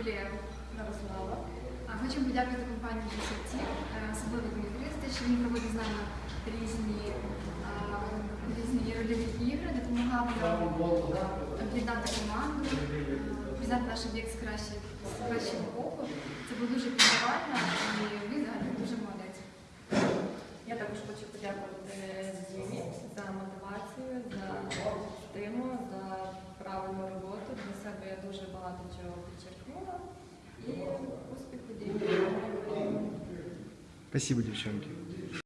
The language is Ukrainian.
ювілею Ярослава. Хочемо подякувати компанії GCT, е, особливо Дмитрію, за що він проводить з нами різні, різні рольові ігри, допомагав нам об'єднати команду, признати наш об'єкт з кращого боку. Це було дуже пізнавально і він взагалі дуже молодець. Я також хочу подякувати Дімі за мотивацію, за стимул, за правильну роботу. Для себе я дуже багато чого підчеркнула. І успіху Дімі. Спасибо, девчонки.